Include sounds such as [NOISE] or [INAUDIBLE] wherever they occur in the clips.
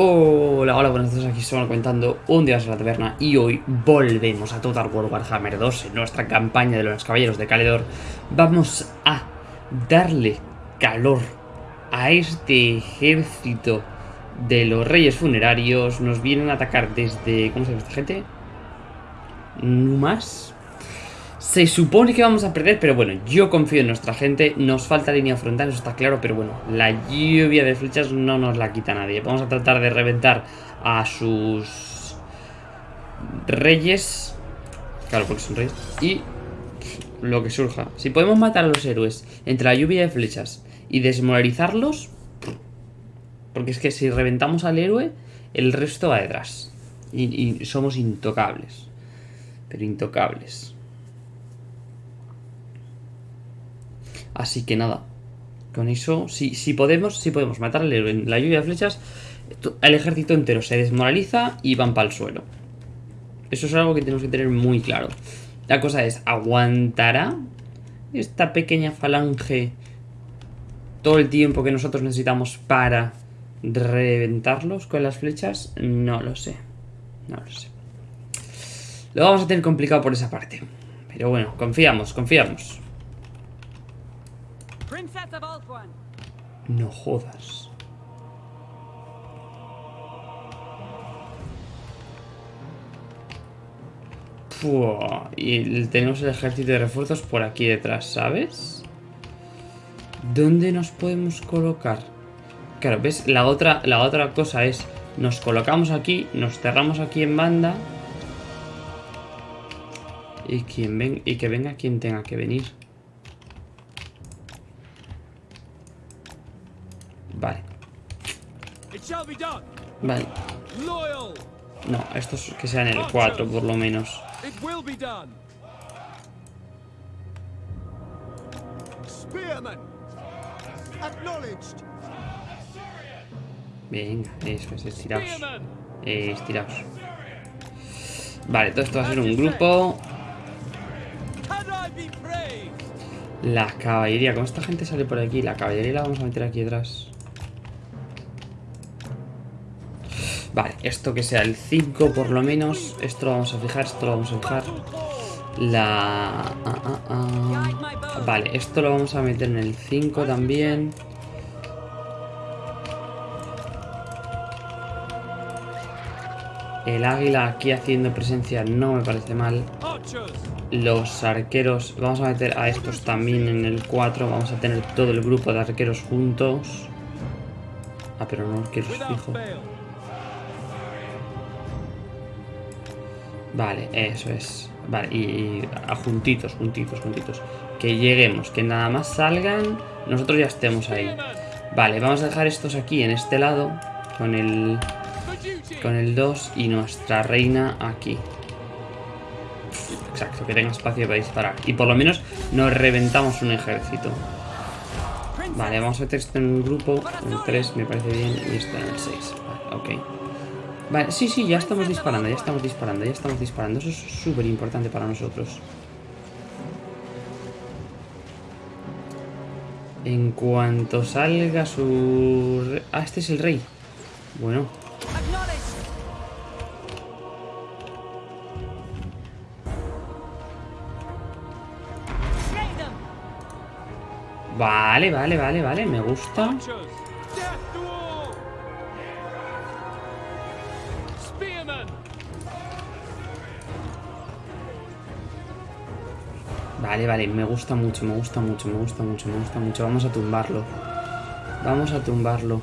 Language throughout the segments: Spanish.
Hola, hola, buenas tardes, aquí estamos comentando un día en la taberna y hoy volvemos a Total War Warhammer 2 en nuestra campaña de los caballeros de Caledor. Vamos a darle calor a este ejército de los reyes funerarios. Nos vienen a atacar desde... ¿cómo se llama esta gente? ¿Numas? Se supone que vamos a perder, pero bueno, yo confío en nuestra gente. Nos falta línea frontal, eso está claro, pero bueno, la lluvia de flechas no nos la quita nadie. Vamos a tratar de reventar a sus reyes. Claro, porque son reyes. Y lo que surja. Si podemos matar a los héroes entre la lluvia de flechas y desmoralizarlos... Porque es que si reventamos al héroe, el resto va detrás. Y, y somos intocables. Pero intocables. Así que nada. Con eso, si, si podemos, si podemos matar al héroe en la lluvia de flechas, el ejército entero se desmoraliza y van para el suelo. Eso es algo que tenemos que tener muy claro. La cosa es, ¿aguantará esta pequeña falange todo el tiempo que nosotros necesitamos para reventarlos con las flechas? No lo sé. No lo sé. Lo vamos a tener complicado por esa parte. Pero bueno, confiamos, confiamos. No jodas. y tenemos el ejército de refuerzos por aquí detrás, ¿sabes? ¿Dónde nos podemos colocar? Claro, ¿ves? La otra, la otra cosa es, nos colocamos aquí, nos cerramos aquí en banda. Y, quien ven, y que venga quien tenga que venir. Vale. Vale. No, estos que sean el 4 por lo menos. Venga, eso es, estiraos. Eh, estiraos. Vale, todo esto va a ser un grupo. La caballería, como esta gente sale por aquí, la caballería la vamos a meter aquí atrás. Vale, esto que sea el 5 por lo menos. Esto lo vamos a fijar, esto lo vamos a fijar. La... Ah, ah, ah. Vale, esto lo vamos a meter en el 5 también. El águila aquí haciendo presencia no me parece mal. Los arqueros, vamos a meter a estos también en el 4. Vamos a tener todo el grupo de arqueros juntos. Ah, pero no arqueros fijo. Vale, eso es. Vale, y, a juntitos, juntitos, juntitos. Que lleguemos, que nada más salgan, nosotros ya estemos ahí. Vale, vamos a dejar estos aquí en este lado, con el, con el 2 y nuestra reina aquí. Exacto, que tenga espacio para disparar. Y por lo menos nos reventamos un ejército. Vale, vamos a meter esto en un grupo. En 3 me parece bien. Y esto en el 6. Vale, ok. Vale, sí, sí, ya estamos disparando, ya estamos disparando, ya estamos disparando. Eso es súper importante para nosotros. En cuanto salga su... Ah, este es el rey. Bueno. Vale, vale, vale, vale, me gusta. Vale, vale, me gusta mucho, me gusta mucho, me gusta mucho, me gusta mucho. Vamos a tumbarlo. Vamos a tumbarlo.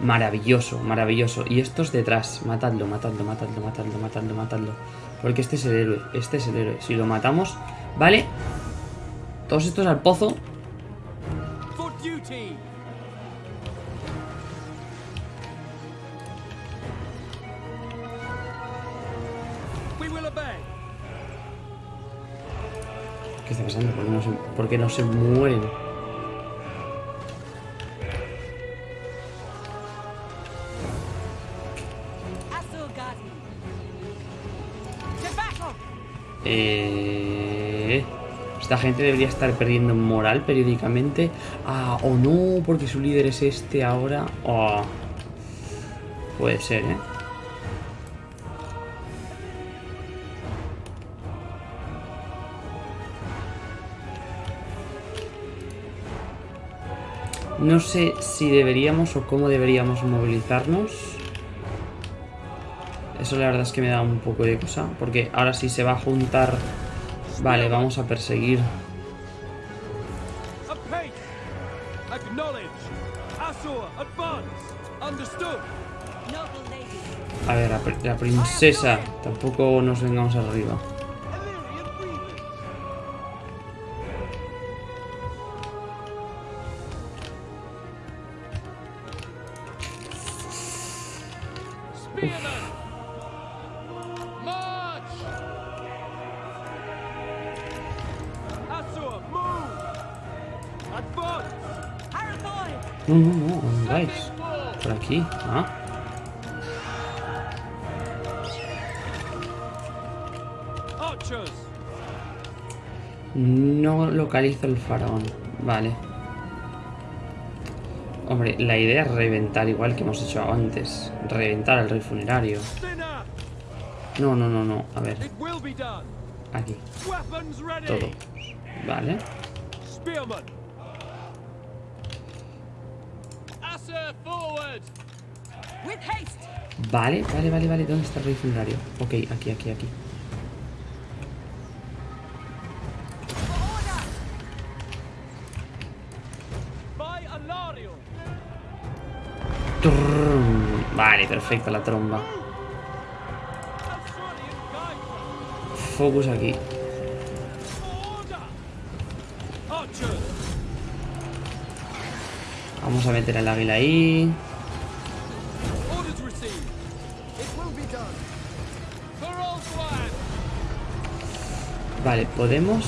Maravilloso, maravilloso. Y estos detrás. Matadlo, matadlo, matadlo, matadlo, matadlo, matadlo. Porque este es el héroe, este es el héroe. Si lo matamos, ¿vale? Todos estos al pozo. ¿Qué está pasando? ¿Por qué no se, mueren? Eh, esta gente debería estar perdiendo moral periódicamente. Ah, o no, porque su líder es este ahora. Oh, Puede ser, ¿eh? No sé si deberíamos o cómo deberíamos movilizarnos. Eso la verdad es que me da un poco de cosa. Porque ahora sí se va a juntar... Vale, vamos a perseguir. A ver, la princesa. Tampoco nos vengamos arriba. Aquí. Ah. No localizo el faraón. Vale. Hombre, la idea es reventar igual que hemos hecho antes. Reventar al rey funerario. No, no, no, no. A ver, aquí. Todo. Vale. Vale, vale, vale, vale. ¿Dónde está el rey funerario? Ok, aquí, aquí, aquí. Vale, perfecto, la tromba. Focus aquí. Vamos a meter al águila ahí. Vale, podemos...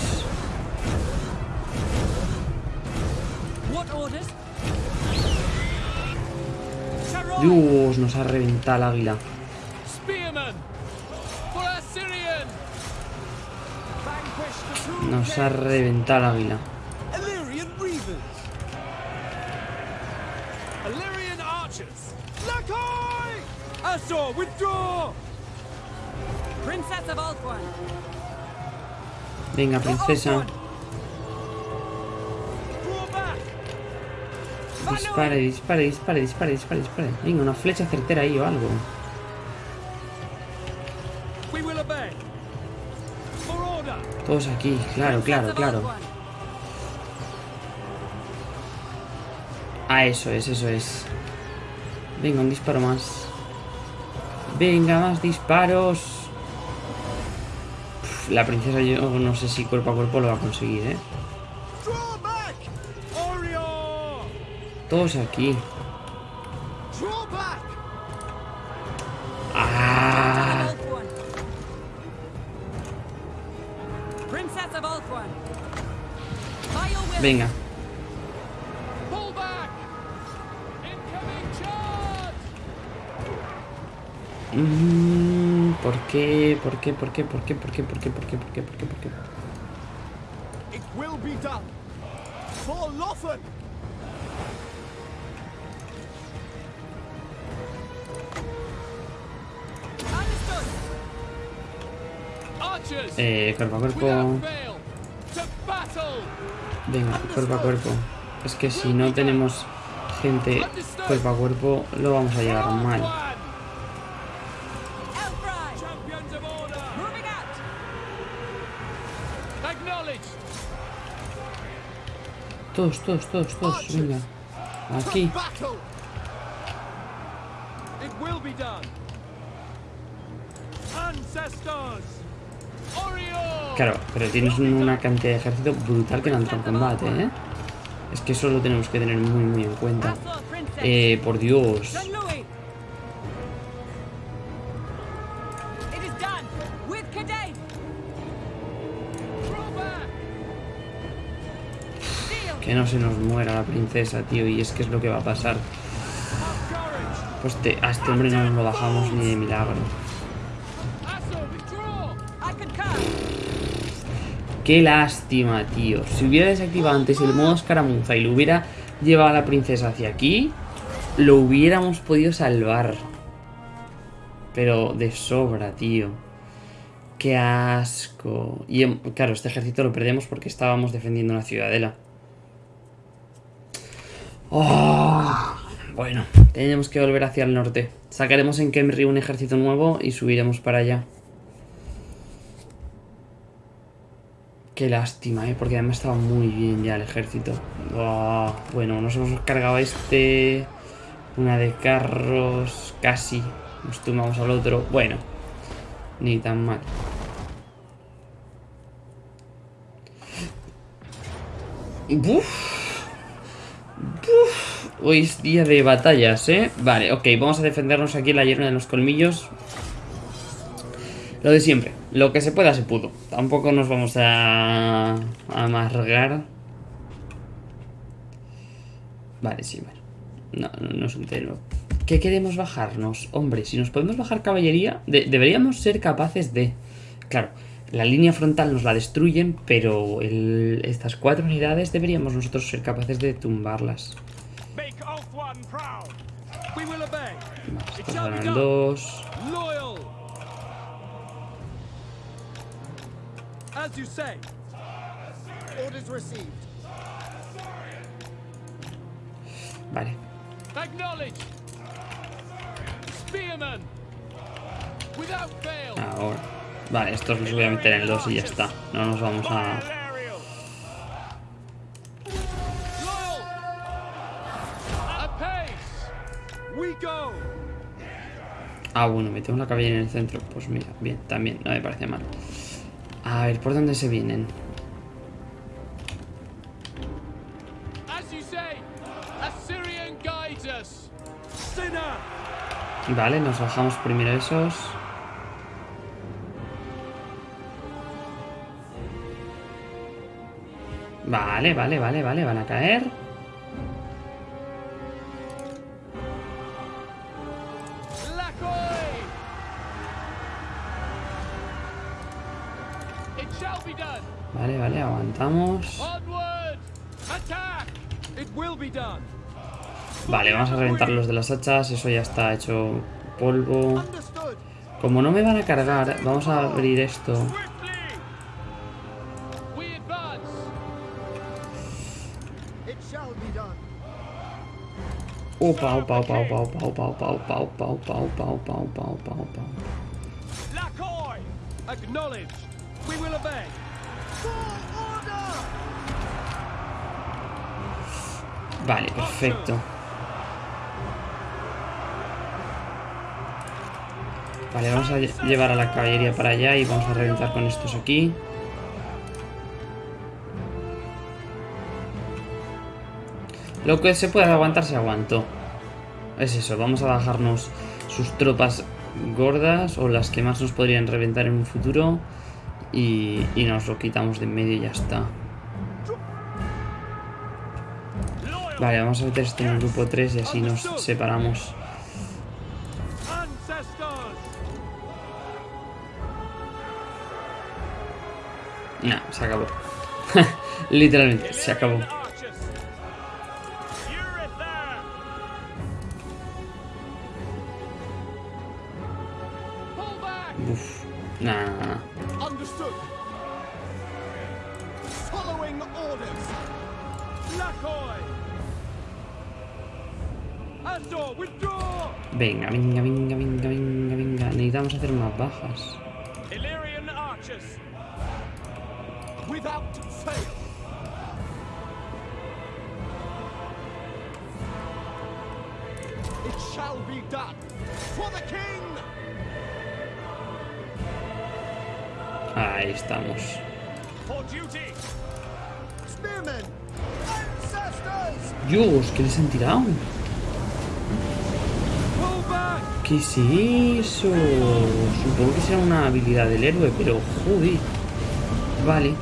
Dios, nos ha reventado el águila. Nos ha reventado el águila. Withdraw! Princess of Ulthuan. Venga, princesa. Dispare, dispare, dispare, dispare, dispare, dispare. Venga, una flecha certera ahí o algo. Todos aquí, claro, claro, claro. Ah, eso es, eso es. Venga, un disparo más. Venga, más disparos. La princesa yo no sé si cuerpo a cuerpo lo va a conseguir, ¿eh? Todos aquí. Ah, venga. Mm, ¿Por qué? ¿Por qué? ¿Por qué? ¿Por qué? ¿Por qué? ¿Por qué? ¿Por qué? ¿Por qué? ¿Por qué? ¿Por qué? It will be done! For Lothan! Eh, cuerpo a cuerpo. Venga, cuerpo a cuerpo. Es que si no tenemos gente cuerpo a cuerpo, lo vamos a llevar mal. Todos, todos, todos, todos. Venga. Aquí. Claro, pero tienes una cantidad de ejército brutal que no entra en combate, ¿eh? Es que eso lo tenemos que tener muy, muy en cuenta. Eh, por Dios. Que no se nos muera la princesa, tío. Y es que es lo que va a pasar. Pues a este hombre no nos lo bajamos ni de milagro. Qué lástima, tío. Si hubiera desactivado antes el modo escaramuza y lo hubiera llevado a la princesa hacia aquí, lo hubiéramos podido salvar. Pero de sobra, tío. Qué asco. Y em, claro, este ejército lo perdemos porque estábamos defendiendo una ciudadela. Oh, bueno, tenemos que volver hacia el norte. Sacaremos en Kemri un ejército nuevo y subiremos para allá. Qué lástima, ¿eh? Porque además estaba muy bien ya el ejército. Oh, bueno, nos hemos cargado este... Una de carros... Casi. Nos tumbamos al otro. Bueno. Ni tan mal. Buf. Hoy es día de batallas, ¿eh? Vale, ok. Vamos a defendernos aquí en la hierba de los colmillos. Lo de siempre. Lo que se pueda se pudo. Tampoco nos vamos a, a amargar. Vale, sí, bueno. No, no, no es un tema. ¿Qué queremos bajarnos? Hombre, si nos podemos bajar caballería, de- deberíamos ser capaces de... Claro, la línea frontal nos la destruyen, pero estas cuatro unidades deberíamos nosotros ser capaces de tumbarlas. Ganan done. dos. Loyal. As you say. Orders received. Vale. Acknowledge. Spearman. Without fail. Ahora. Vale, estos los voy a meter en el 2 y ya está. No nos vamos a... Ah, bueno, me tengo una caballería en el centro. Pues mira, bien, también, no me parece mal. A ver, ¿por dónde se vienen? Vale, nos bajamos primero esos. Vale, vale, vale, vale, van a caer. Done. Vale, vamos a reventar los de las hachas. Eso ya está hecho polvo. Como no me van a cargar, vamos a abrir esto. Opa, opa, opa, opa, opa, opa, opa, opa, opa, opa, opa, opa, opa, opa. Acknowledge. We will obey. Vale, perfecto. Vale, vamos a lle- llevar a la caballería para allá y vamos a reventar con estos aquí. Lo que se pueda aguantar se aguantó. Es eso, vamos a bajarnos sus tropas gordas o las que más nos podrían reventar en un futuro y, y nos lo quitamos de en medio y ya está. Vale, vamos a meter esto en el grupo 3 y así nos separamos. No, se acabó. [LAUGHS] Literalmente, se acabó. Uf, nah, nah, nah. Following orders. Lakoy. Venga, venga, venga, venga, venga, venga. Necesitamos hacer más bajas. Ahí estamos. Dios, ¿qué les han tirado? ¿Qué es eso? Supongo que será una habilidad del héroe, pero joder. Vale.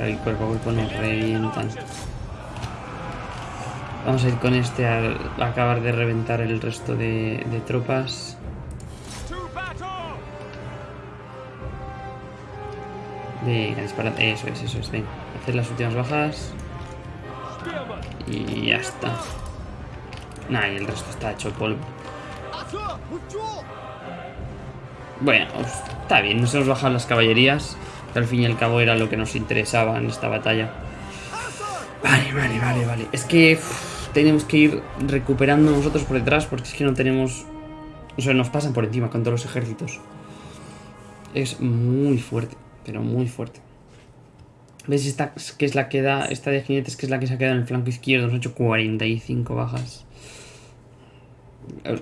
El cuerpo a cuerpo nos revientan. Vamos a ir con este a acabar de reventar el resto de, de tropas. Venga, disparad. Eso es, eso es. Venga, hacer las últimas bajas. Y ya está. Nah, y el resto está hecho polvo. Bueno, pues, está bien, nos hemos bajado las caballerías, que al fin y al cabo era lo que nos interesaba en esta batalla. Vale, vale, vale, vale. Es que tenemos que ir recuperando nosotros por detrás porque es que no tenemos... O sea, nos pasan por encima con todos los ejércitos. Es muy fuerte, pero muy fuerte. ¿Ves esta que es la que da, esta de jinetes que es la que se ha quedado en el flanco izquierdo? Ha hecho 45 bajas.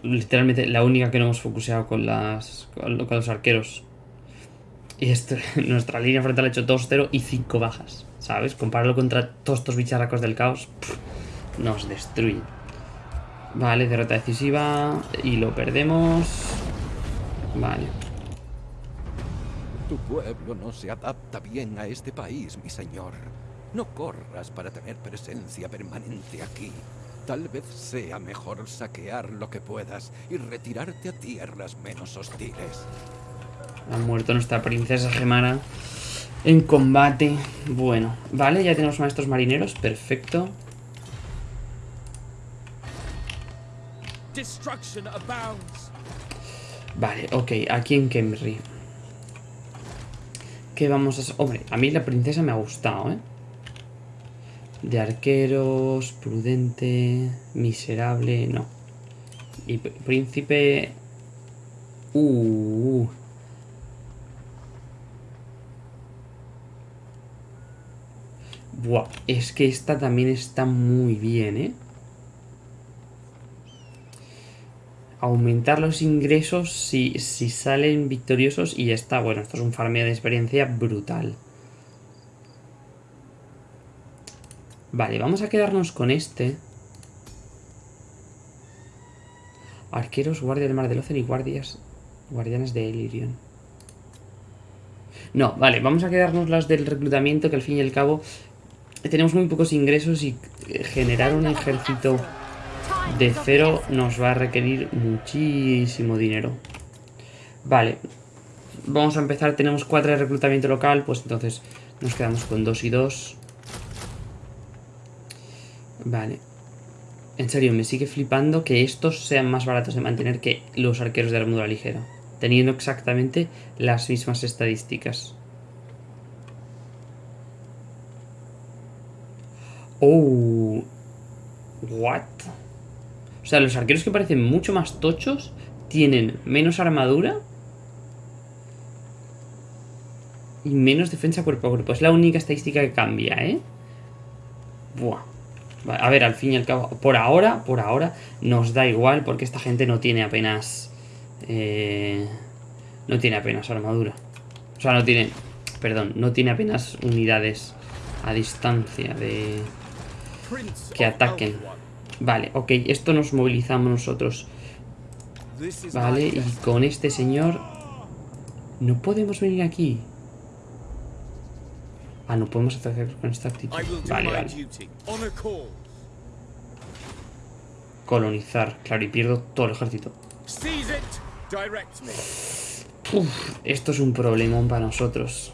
Literalmente la única que no hemos focuseado con las con, lo- con los arqueros. Y esto, [LAUGHS] nuestra línea frontal ha hecho 2-0 y 5 bajas. ¿Sabes? Compararlo contra todos estos bicharracos del caos. nos destruye. Vale, derrota decisiva. Y lo perdemos. Vale. Tu pueblo no se adapta bien a este país, mi señor. No corras para tener presencia permanente aquí. Tal vez sea mejor saquear lo que puedas y retirarte a tierras menos hostiles. Ha muerto nuestra princesa Gemara en combate. Bueno, vale, ya tenemos maestros marineros. Perfecto. Destruction abounds. Vale, ok, aquí en Kemri. ¿Qué vamos a? Hombre, a mí la princesa me ha gustado, ¿eh? De arqueros, prudente, miserable, no. Y pr- príncipe... Uh, Buah, es que esta también está muy bien, ¿eh? Aumentar los ingresos si, si salen victoriosos y ya está. Bueno, esto es un farmeo de experiencia brutal. Vale, vamos a quedarnos con este. Arqueros, guardia del mar del Océano y guardias, guardianes de Elirion. No, vale, vamos a quedarnos las del reclutamiento que al fin y al cabo tenemos muy pocos ingresos y eh, generar un ejército de cero nos va a requerir muchísimo dinero. Vale. Vamos a empezar. Tenemos cuatro de reclutamiento local. Pues entonces nos quedamos con dos y dos. Vale. En serio, me sigue flipando que estos sean más baratos de mantener que los arqueros de armadura ligera. Teniendo exactamente las mismas estadísticas. Oh. What? O sea, los arqueros que parecen mucho más tochos tienen menos armadura y menos defensa cuerpo a cuerpo. Es la única estadística que cambia, ¿eh? Buah. A ver, al fin y al cabo, por ahora, por ahora, nos da igual porque esta gente no tiene apenas... eh, no tiene apenas armadura. O sea, no tiene... Perdón, no tiene apenas unidades a distancia de... Que ataquen. Vale, ok, esto nos movilizamos nosotros. Vale, y con este señor... No podemos venir aquí. Ah, no podemos atacar con esta actitud. Vale, vale. Colonizar, claro, y pierdo todo el ejército. Uf, esto es un problemón para nosotros.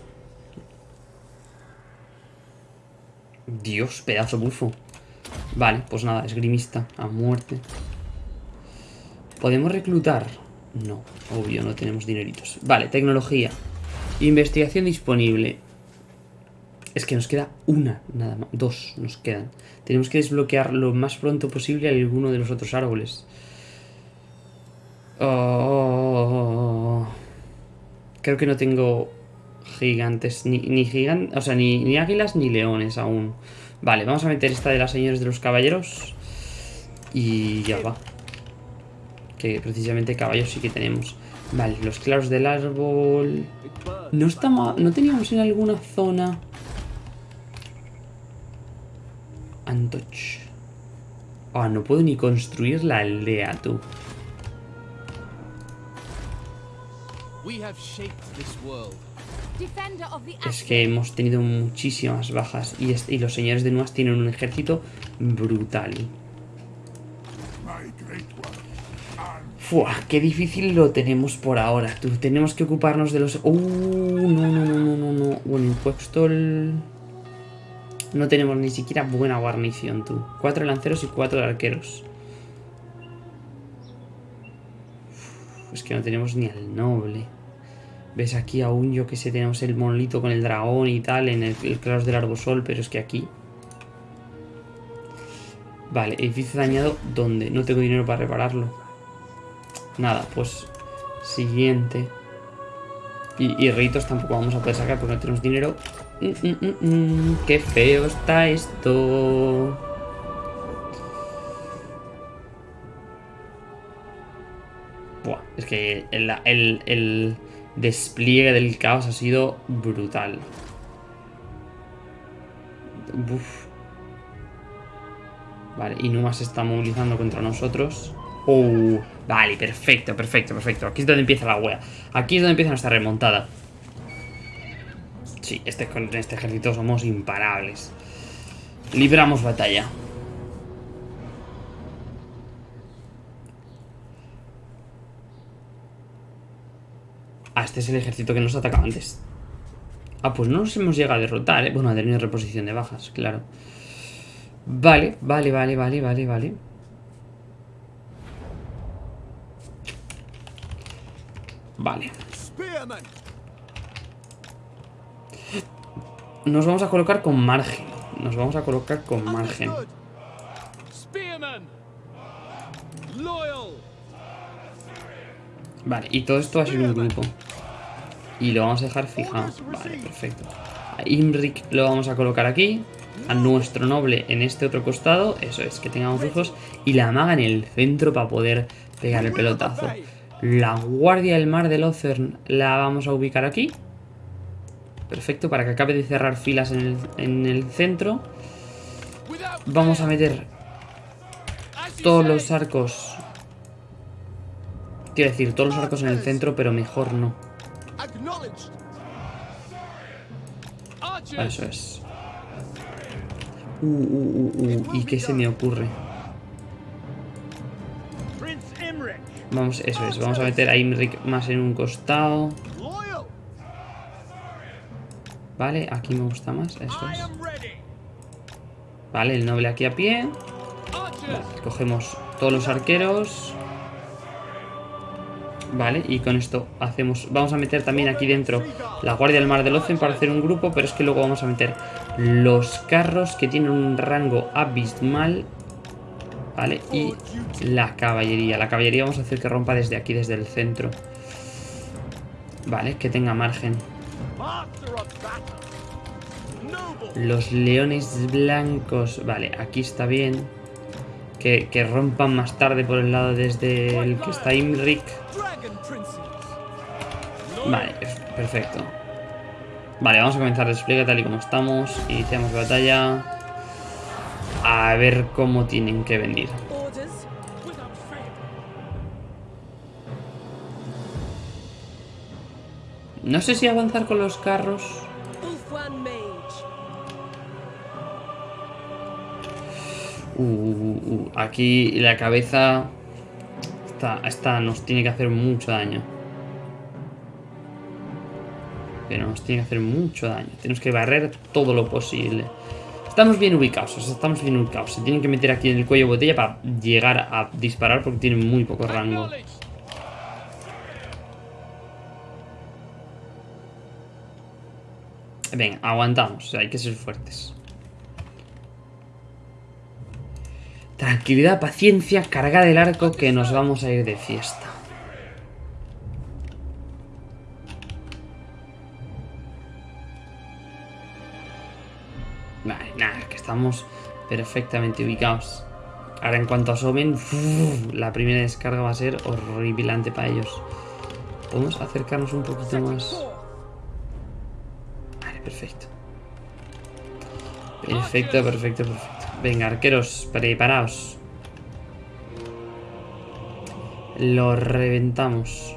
Dios, pedazo bufo. Vale, pues nada, esgrimista, a muerte. ¿Podemos reclutar? No, obvio, no tenemos dineritos. Vale, tecnología. Investigación disponible. Es que nos queda una, nada más. Dos nos quedan. Tenemos que desbloquear lo más pronto posible alguno de los otros árboles. Oh. Creo que no tengo gigantes, ni, ni gigantes, o sea, ni, ni águilas ni leones aún. Vale, vamos a meter esta de las señores de los caballeros. Y ya va. Que precisamente caballos sí que tenemos. Vale, los claros del árbol. No estamos, no teníamos en alguna zona. Antoch. Ah, no puedo ni construir la aldea, tú. We have shaped this world. Es que hemos tenido muchísimas bajas y, los señores de Nuas tienen un ejército brutal. Fua, qué difícil lo tenemos por ahora. Tú, tenemos que ocuparnos de los... Uh, no, no, no, no, no, no. Bueno, Quextol... No tenemos ni siquiera buena guarnición, tú. Cuatro lanceros y cuatro arqueros. Uf, es que no tenemos ni al noble. Ves aquí aún, yo que sé, tenemos el monolito con el dragón y tal en el, el del Arbosol, pero es que aquí... Vale, edificio dañado, ¿dónde? No tengo dinero para repararlo. Nada, pues... Siguiente. Y, ritos tampoco vamos a poder sacar porque no tenemos dinero. Mm, mm, mm, ¡Qué feo está esto! Buah, es que el despliegue del caos ha sido brutal. Uf. Vale, y Numa se está movilizando contra nosotros. Oh, vale, perfecto, perfecto, perfecto. Aquí es donde empieza la wea. Aquí es donde empieza nuestra remontada. Sí, este, con este ejército somos imparables. Libramos batalla. Ah, este es el ejército que nos atacaba antes. Ah, pues no nos hemos llegado a derrotar, ¿eh? Bueno, a tener reposición de bajas, claro. Vale, vale, vale, vale, vale, vale. Vale. Nos vamos a colocar con margen. Nos vamos a colocar con margen. Vale, y todo esto va a ser un grupo. Y lo vamos a dejar fijado. Vale, perfecto. A Imrik lo vamos a colocar aquí. A nuestro noble en este otro costado. Eso es, que tengamos fijos. Y la maga en el centro para poder pegar el pelotazo. La guardia del mar del Othern la vamos a ubicar aquí. Perfecto, para que acabe de cerrar filas en el, en el centro. Vamos a meter todos los arcos. Quiero decir, todos los arcos en el centro, pero mejor no. Eso es. Uh, uh, uh, uh. ¿Y qué se me ocurre? Imric! Vamos, eso es. Vamos a meter a Imrik más en un costado. Vale, aquí me gusta más. Eso es. Vale, el noble aquí a pie. Cogemos todos los arqueros. Vale, y con esto hacemos... Vamos a meter también aquí dentro la Guardia del Mar del Ocen para hacer un grupo, pero es que luego vamos a meter los carros que tienen un rango abismal. Vale, y la caballería. La caballería vamos a hacer que rompa desde aquí, desde el centro. Vale, que tenga margen. Los leones blancos. Vale, aquí está bien. Que, rompan más tarde por el lado desde el que está Princes! Vale, perfecto. Vale, vamos a comenzar despliegue tal y como estamos. Iniciamos batalla. A ver cómo tienen que venir. No sé si avanzar con los carros. Uh, uh, uh, aquí la cabeza. Esta, esta nos tiene que hacer mucho daño. Pero nos tiene que hacer mucho daño. Tenemos que barrer todo lo posible. Estamos bien ubicados, estamos bien ubicados. Se tienen que meter aquí en el cuello botella para llegar a disparar porque tienen muy poco rango. Venga, aguantamos, hay que ser fuertes. Tranquilidad, paciencia, carga del arco que nos vamos a ir de fiesta. Vale, nada, que estamos perfectamente ubicados. Ahora en cuanto asomen, la primera descarga va a ser horripilante para ellos. Podemos acercarnos un poquito más. Vale, perfecto. Perfecto, perfecto, perfecto. Venga, arqueros, preparaos. Lo reventamos.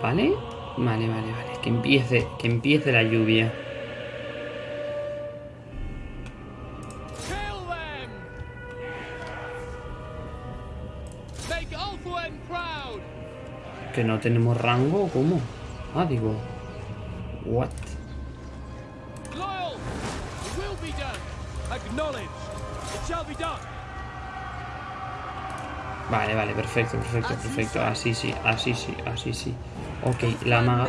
¿Vale? Vale, vale, vale. Que empiece, que empiece la lluvia. ¿Que no tenemos rango cómo? Ah, digo... What? Vale, vale, perfecto, perfecto, perfecto. Así sí, así sí, así sí. Ok, la maga.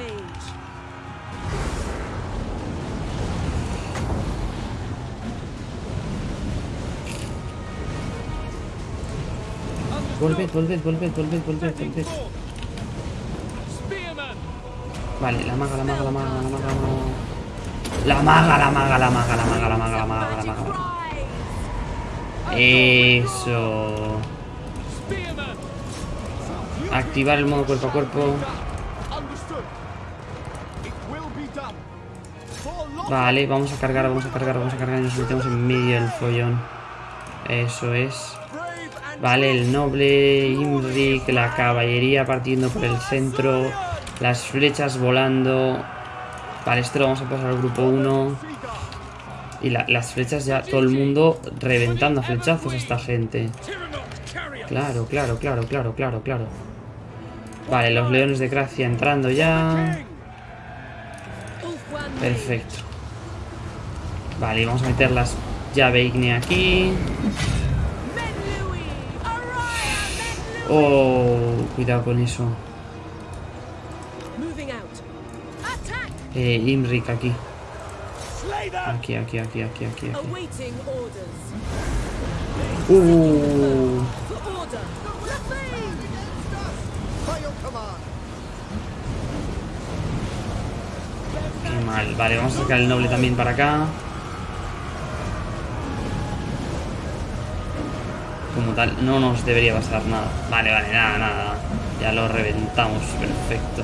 Volved, volved, volved, volved, volved, volved. Vale, la maga, la maga, la maga, la maga, la maga. La maga, la maga, la maga, la maga, la maga, la maga, la maga. Eso. Activar el modo cuerpo a cuerpo. Vale, vamos a cargar, vamos a cargar, vamos a cargar y nos metemos en medio del follón. Eso es. Vale, el noble, Imrik, la caballería partiendo por el centro, las flechas volando. Vale, esto lo vamos a pasar al grupo 1. Y la- las flechas ya, todo el mundo reventando a flechazos a esta gente. Claro, claro, claro, claro, claro, claro. Vale, los leones de gracia entrando ya. Perfecto. Vale, vamos a meter las llave ignea aquí. Oh, cuidado con eso. Eh, Imrik aquí. Aquí, aquí, aquí, aquí, aquí, aquí. Uh, qué mal. Vale, vamos a sacar el noble también para acá. Como tal, no nos debería pasar nada. Vale, vale, nada, nada. Ya lo reventamos. Perfecto.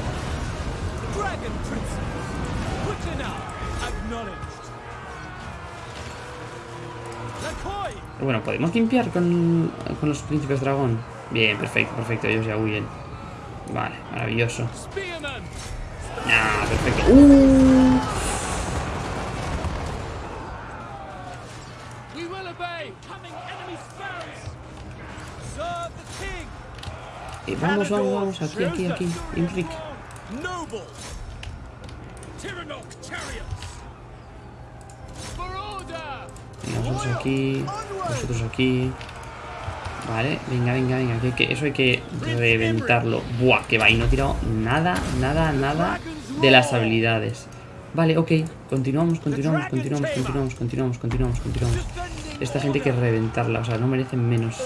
Bueno, ¿podemos limpiar con, con los príncipes dragón? Bien, perfecto, perfecto. Ellos ya huyen. Vale, maravilloso. Ah, perfecto. Uh, eh, vamos, vamos, vamos. Aquí, aquí, aquí. Imrik. Noble. Tyrannok chariots. For order. Venga, nosotros aquí. Nosotros aquí. Vale, venga, venga, venga. Que, eso hay que reventarlo. Buah, que va. Y no he tirado nada, nada, nada de las habilidades. Vale, ok. Continuamos, continuamos, continuamos, continuamos, continuamos, continuamos, continuamos. Esta gente hay que reventarla. O sea, no merecen menos.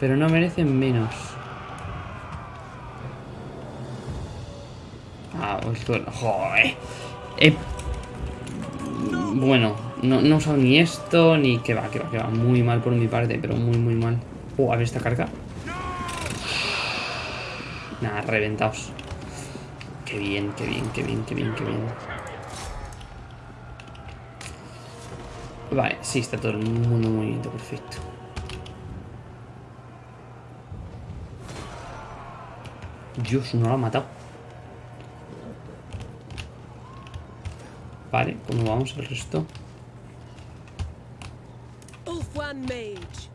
Pero no merecen menos. Ah, bueno, joder. Eh, Bueno, no, no he usado ni esto, ni que va, que va, que va. Muy mal por mi parte, pero muy, muy mal. Oh, a ver esta carga. Nada, reventaos. Qué bien, qué bien, qué bien, qué bien, qué bien. Vale, sí, está todo mundo muy bien, perfecto. Dios, no lo ha matado. Vale, ¿cómo vamos el resto? Ulfwan Mage.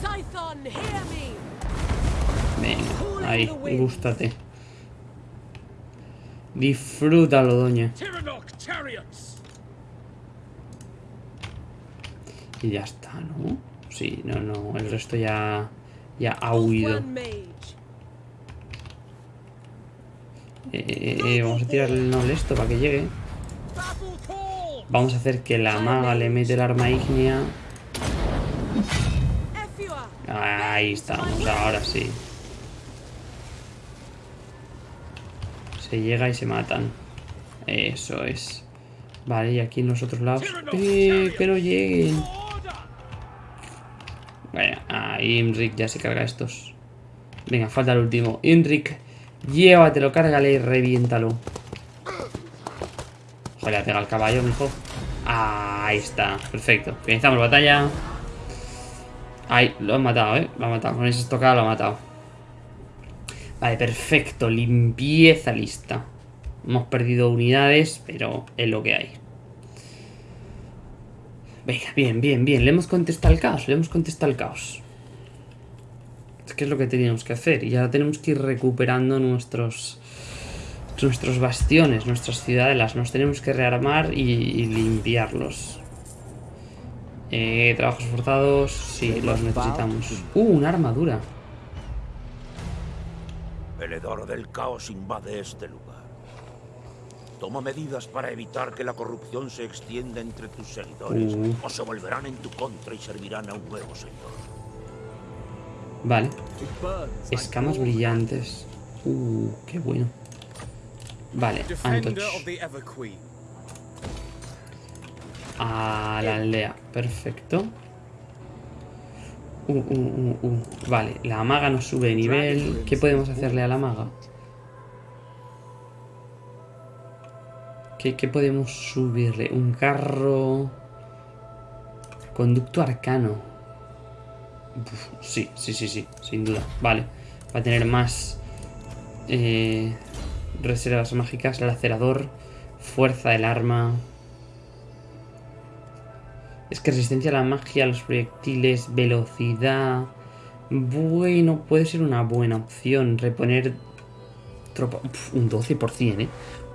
Scython, hear me! Venga, ahí, gústate. Disfrútalo, doña. Y ya está, ¿no? Sí, no, no, el resto ya, ya ha huido. Vamos a tirar el noble esto para que llegue. Vamos a hacer que la maga le mete el arma ígnea. Ahí estamos, ahora sí. Se llega y se matan. Eso es. Vale, y aquí en los otros lados. ¡Eh! ¡Que no lleguen! Bueno, ahí Imrik ya se carga estos. Venga, falta el último. Imrik, llévatelo, cárgale y reviéntalo. Joder, ha pegado al caballo, mijo. Ah, ahí está, perfecto. Finalizamos la batalla. Ahí, lo han matado, ¿eh? Lo han matado. Con esa estocada lo ha matado. Vale, perfecto. Limpieza lista. Hemos perdido unidades, pero es lo que hay. Venga, bien, bien, bien. Le hemos contestado al caos, le hemos contestado al caos. Que es lo que teníamos que hacer. Y ahora tenemos que ir recuperando nuestros nuestros bastiones, nuestras ciudadelas. Nos tenemos que rearmar y, y limpiarlos. Eh, trabajos forzados, sí, los necesitamos. Uh, una armadura. El hedor del caos invade este lugar. Toma medidas para evitar que la corrupción se extienda entre tus seguidores, Uh. o se volverán en tu contra y servirán a un nuevo señor. Vale. Escamas brillantes. Uh, qué bueno. Vale, Antoch. A la aldea. Perfecto. Uh, uh, uh, uh. Vale, la maga nos sube de nivel. ¿Qué podemos hacerle a la maga? ¿Qué, qué podemos subirle? Un carro... Conducto arcano. Sí, sí, sí, sí, sin duda. Vale. Va a tener más eh, reservas mágicas, lacerador, fuerza del arma. Es que resistencia a la magia, a los proyectiles, velocidad. Bueno, puede ser una buena opción. Reponer tropa. Un 12%, ¿eh?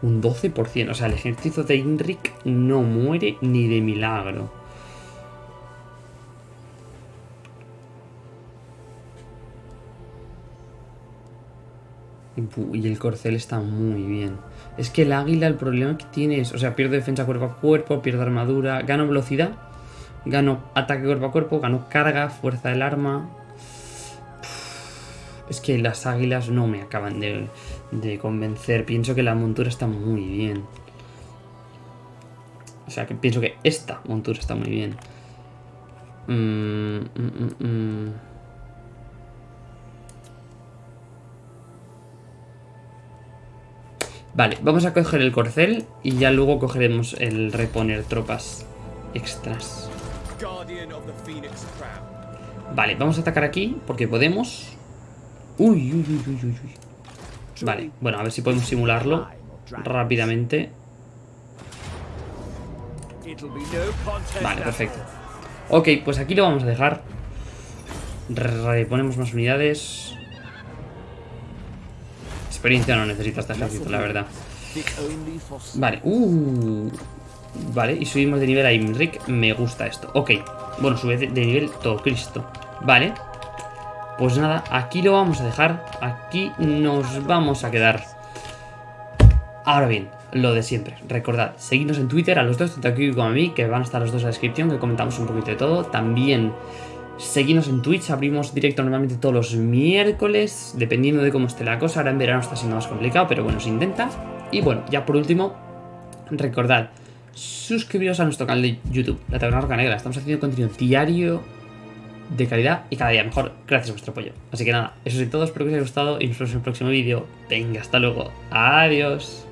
Un 12%. O sea, el ejército de Inric no muere ni de milagro. Y el corcel está muy bien. Es que el águila, el problema que tiene es, o sea, pierdo defensa cuerpo a cuerpo, pierdo armadura, gano velocidad, gano ataque cuerpo a cuerpo, gano carga, fuerza del arma. Es que las águilas no me acaban de, de convencer. Pienso que la montura está muy bien. O sea, que pienso que esta montura está muy bien. Mm, mm, mm, Vale, vamos a coger el corcel y ya luego cogeremos el reponer tropas extras. Vale, vamos a atacar aquí porque podemos. Uy, uy, uy, uy, uy. Vale, bueno, a ver si podemos simularlo rápidamente. Vale, perfecto. Ok, pues aquí lo vamos a dejar. Reponemos más unidades. Experiencia no necesita este ejército, la verdad. Vale, uh. Vale, y subimos de nivel a Imric. Me gusta esto. Ok, bueno, sube de, nivel todo Cristo. Vale. Pues nada, aquí lo vamos a dejar. Aquí nos vamos a quedar. Ahora bien, lo de siempre. Recordad, seguidnos en Twitter a los dos, tanto aquí como a mí, que van a estar los dos en la descripción, que comentamos un poquito de todo. También seguidnos en Twitch, abrimos directo normalmente todos los miércoles, dependiendo de cómo esté la cosa. Ahora en verano está siendo más complicado, pero bueno, se intenta. Y bueno, ya por último, recordad, suscribiros a nuestro canal de YouTube, La Taberna Roca Negra. Estamos haciendo contenido diario de calidad y cada día mejor gracias a vuestro apoyo. Así que nada, eso es todo, espero que os haya gustado y nos vemos en el próximo vídeo. Venga, hasta luego. Adiós.